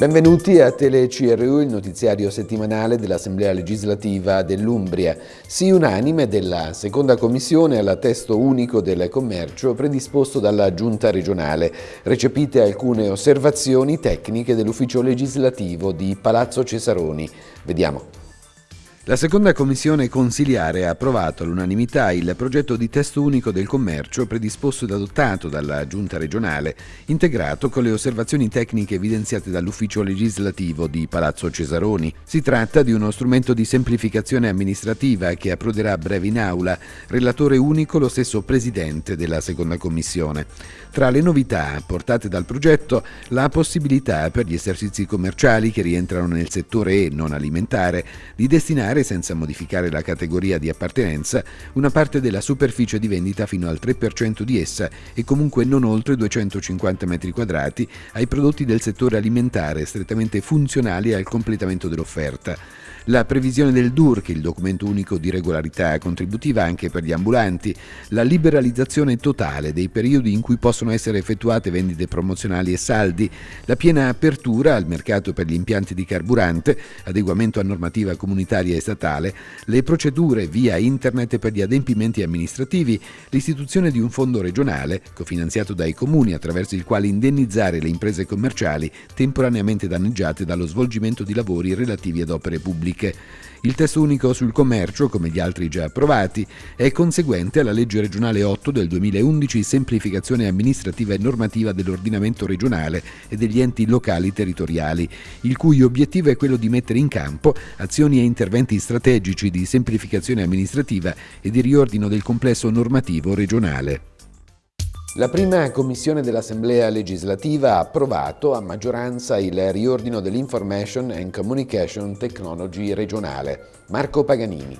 Benvenuti a Tele CRU, il notiziario settimanale dell'Assemblea legislativa dell'Umbria. Sì unanime della seconda commissione alla testo unico del commercio predisposto dalla Giunta regionale. Recepite alcune osservazioni tecniche dell'ufficio legislativo di Palazzo Cesaroni. Vediamo. La seconda commissione consiliare ha approvato all'unanimità il progetto di testo unico del commercio predisposto ed adottato dalla Giunta regionale, integrato con le osservazioni tecniche evidenziate dall'ufficio legislativo di Palazzo Cesaroni. Si tratta di uno strumento di semplificazione amministrativa che approderà a breve in aula, relatore unico lo stesso presidente della seconda commissione. Tra le novità apportate dal progetto, la possibilità per gli esercizi commerciali che rientrano nel settore E non alimentare di destinare destinare, senza modificare la categoria di appartenenza, una parte della superficie di vendita fino al 3% di essa e comunque non oltre 250 m2 ai prodotti del settore alimentare strettamente funzionali al completamento dell'offerta la previsione del DURC, il documento unico di regolarità contributiva anche per gli ambulanti, la liberalizzazione totale dei periodi in cui possono essere effettuate vendite promozionali e saldi, la piena apertura al mercato per gli impianti di carburante, adeguamento a normativa comunitaria e statale, le procedure via internet per gli adempimenti amministrativi, l'istituzione di un fondo regionale, cofinanziato dai comuni attraverso il quale indennizzare le imprese commerciali temporaneamente danneggiate dallo svolgimento di lavori relativi ad opere pubbliche pubbliche. Il testo unico sul commercio, come gli altri già approvati, è conseguente alla legge regionale 8 del 2011 semplificazione amministrativa e normativa dell'ordinamento regionale e degli enti locali territoriali, il cui obiettivo è quello di mettere in campo azioni e interventi strategici di semplificazione amministrativa e di riordino del complesso normativo regionale. La prima commissione dell'Assemblea legislativa ha approvato a maggioranza il riordino dell'Information and Communication Technology regionale. Marco Paganini.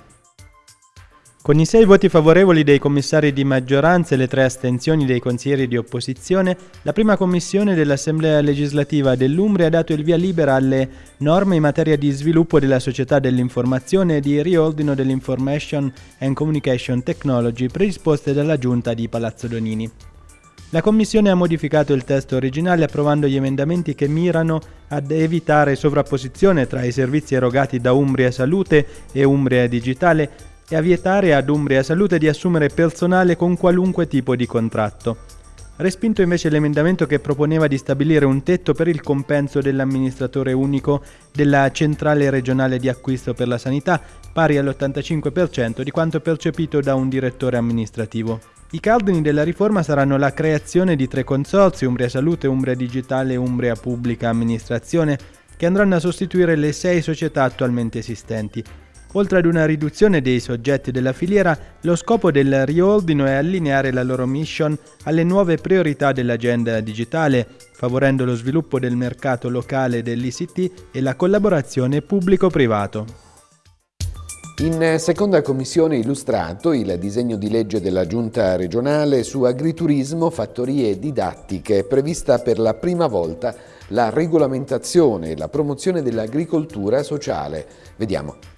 Con i sei voti favorevoli dei commissari di maggioranza e le tre astensioni dei consiglieri di opposizione, la prima commissione dell'Assemblea legislativa dell'Umbria ha dato il via libera alle norme in materia di sviluppo della società dell'informazione e di riordino dell'Information and Communication Technology predisposte dalla Giunta di Palazzo Donini. La Commissione ha modificato il testo originale approvando gli emendamenti che mirano ad evitare sovrapposizione tra i servizi erogati da Umbria Salute e Umbria Digitale e a vietare ad Umbria Salute di assumere personale con qualunque tipo di contratto. Respinto invece l'emendamento che proponeva di stabilire un tetto per il compenso dell'amministratore unico della centrale regionale di acquisto per la sanità, pari all'85% di quanto percepito da un direttore amministrativo. I cardini della riforma saranno la creazione di tre consorzi, Umbria Salute, Umbria Digitale e Umbria Pubblica Amministrazione, che andranno a sostituire le sei società attualmente esistenti. Oltre ad una riduzione dei soggetti della filiera, lo scopo del riordino è allineare la loro mission alle nuove priorità dell'agenda digitale, favorendo lo sviluppo del mercato locale dell'ICT e la collaborazione pubblico-privato. In seconda commissione illustrato il disegno di legge della Giunta regionale su agriturismo, fattorie didattiche, prevista per la prima volta la regolamentazione e la promozione dell'agricoltura sociale. Vediamo.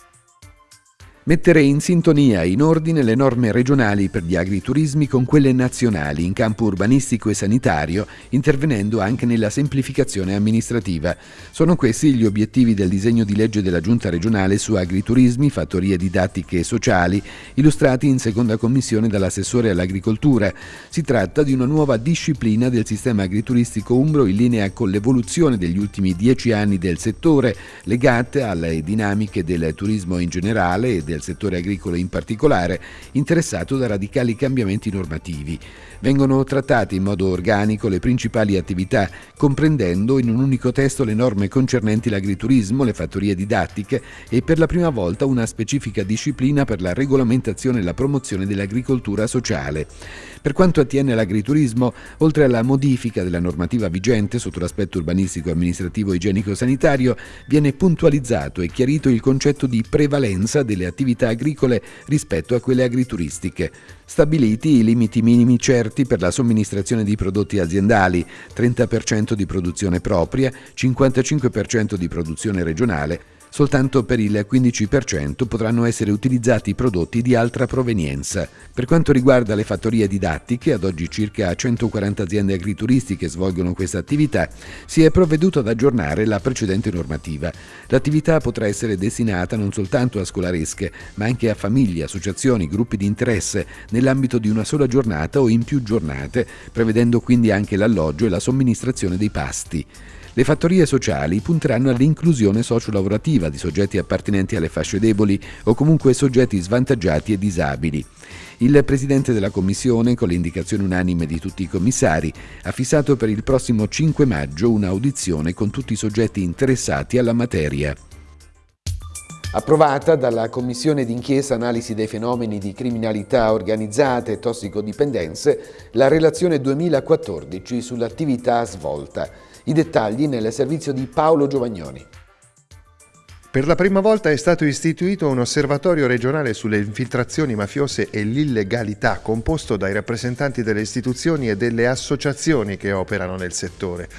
Mettere in sintonia e in ordine le norme regionali per gli agriturismi con quelle nazionali in campo urbanistico e sanitario, intervenendo anche nella semplificazione amministrativa. Sono questi gli obiettivi del disegno di legge della Giunta regionale su agriturismi, fattorie didattiche e sociali, illustrati in seconda commissione dall'assessore all'agricoltura. Si tratta di una nuova disciplina del sistema agrituristico umbro in linea con l'evoluzione degli ultimi dieci anni del settore, legate alle dinamiche del turismo in generale e del del settore agricolo in particolare, interessato da radicali cambiamenti normativi. Vengono trattate in modo organico le principali attività, comprendendo in un unico testo le norme concernenti l'agriturismo, le fattorie didattiche e per la prima volta una specifica disciplina per la regolamentazione e la promozione dell'agricoltura sociale. Per quanto attiene all'agriturismo, oltre alla modifica della normativa vigente sotto l'aspetto urbanistico, amministrativo e igienico-sanitario, viene puntualizzato e chiarito il concetto di prevalenza delle attività agricole rispetto a quelle agrituristiche. Stabiliti i limiti minimi certi per la somministrazione di prodotti aziendali, 30% di produzione propria, 55% di produzione regionale, soltanto per il 15% potranno essere utilizzati prodotti di altra provenienza. Per quanto riguarda le fattorie didattiche, ad oggi circa 140 aziende agrituristiche svolgono questa attività, si è provveduto ad aggiornare la precedente normativa. L'attività potrà essere destinata non soltanto a scolaresche, ma anche a famiglie, associazioni, gruppi di interesse, nell'ambito di una sola giornata o in più giornate, prevedendo quindi anche l'alloggio e la somministrazione dei pasti. Le fattorie sociali punteranno all'inclusione sociolavorativa di soggetti appartenenti alle fasce deboli o comunque soggetti svantaggiati e disabili. Il Presidente della Commissione, con le indicazioni unanime di tutti i commissari, ha fissato per il prossimo 5 maggio un'audizione con tutti i soggetti interessati alla materia. Approvata dalla Commissione d'inchiesta Analisi dei fenomeni di criminalità organizzata e tossicodipendenze la relazione 2014 sull'attività svolta. I dettagli nel servizio di Paolo Giovagnoni. Per la prima volta è stato istituito un osservatorio regionale sulle infiltrazioni mafiose e l'illegalità composto dai rappresentanti delle istituzioni e delle associazioni che operano nel settore.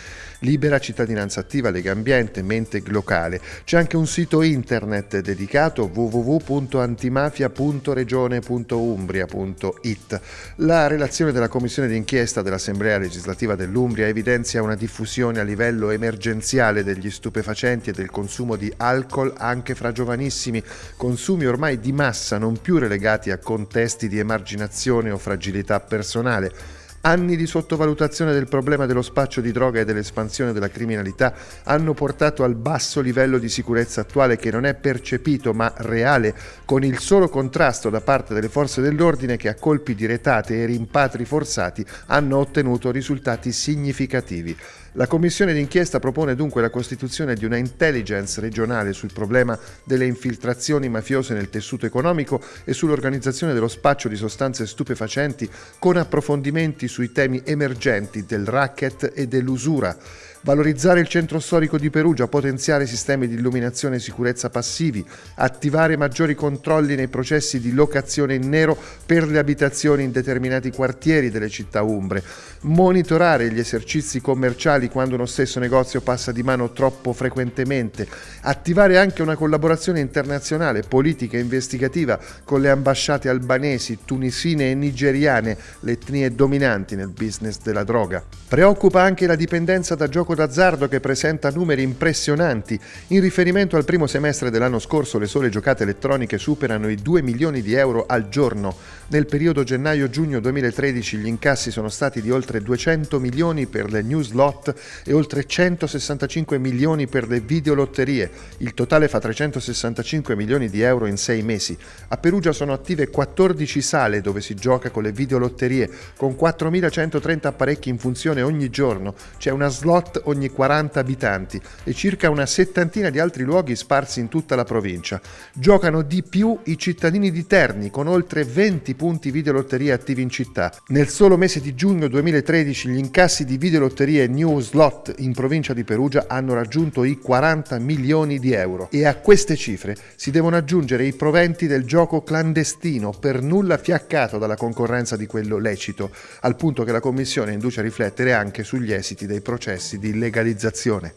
Libera Cittadinanza Attiva, Lega Ambiente, Menteg Locale. C'è anche un sito internet dedicato www.antimafia.regione.umbria.it. La relazione della Commissione d'inchiesta dell'Assemblea legislativa dell'Umbria evidenzia una diffusione a livello emergenziale degli stupefacenti e del consumo di alcol anche fra giovanissimi, consumi ormai di massa non più relegati a contesti di emarginazione o fragilità personale. Anni di sottovalutazione del problema dello spaccio di droga e dell'espansione della criminalità hanno portato al basso livello di sicurezza attuale che non è percepito ma reale, con il solo contrasto da parte delle forze dell'ordine che a colpi di retate e rimpatri forzati hanno ottenuto risultati significativi. La commissione d'inchiesta propone dunque la costituzione di una intelligence regionale sul problema delle infiltrazioni mafiose nel tessuto economico e sull'organizzazione dello spaccio di sostanze stupefacenti con approfondimenti sui temi emergenti del racket e dell'usura valorizzare il centro storico di Perugia, potenziare sistemi di illuminazione e sicurezza passivi, attivare maggiori controlli nei processi di locazione in nero per le abitazioni in determinati quartieri delle città umbre, monitorare gli esercizi commerciali quando uno stesso negozio passa di mano troppo frequentemente, attivare anche una collaborazione internazionale, politica e investigativa con le ambasciate albanesi, tunisine e nigeriane, le etnie dominanti nel business della droga. Preoccupa anche la dipendenza da gioco d'azzardo che presenta numeri impressionanti. In riferimento al primo semestre dell'anno scorso le sole giocate elettroniche superano i 2 milioni di euro al giorno. Nel periodo gennaio-giugno 2013 gli incassi sono stati di oltre 200 milioni per le news lot e oltre 165 milioni per le videolotterie. Il totale fa 365 milioni di euro in sei mesi. A Perugia sono attive 14 sale dove si gioca con le videolotterie, con 4.130 apparecchi in funzione ogni giorno. C'è una slot ogni 40 abitanti e circa una settantina di altri luoghi sparsi in tutta la provincia. Giocano di più i cittadini di Terni con oltre 20 punti videolotteria attivi in città. Nel solo mese di giugno 2013 gli incassi di videolotterie New Slot in provincia di Perugia hanno raggiunto i 40 milioni di euro e a queste cifre si devono aggiungere i proventi del gioco clandestino per nulla fiaccato dalla concorrenza di quello lecito, al punto che la Commissione induce a riflettere anche sugli esiti dei processi di legalizzazione.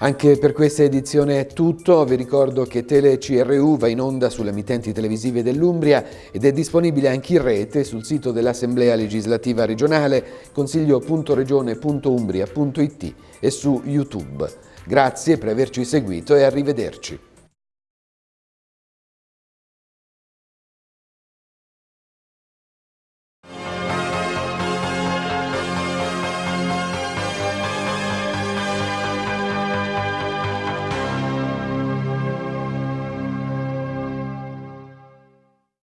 Anche per questa edizione è tutto, vi ricordo che Tele CRU va in onda sulle emittenti televisive dell'Umbria ed è disponibile anche in rete sul sito dell'Assemblea Legislativa Regionale consiglio.regione.umbria.it e su YouTube. Grazie per averci seguito e arrivederci.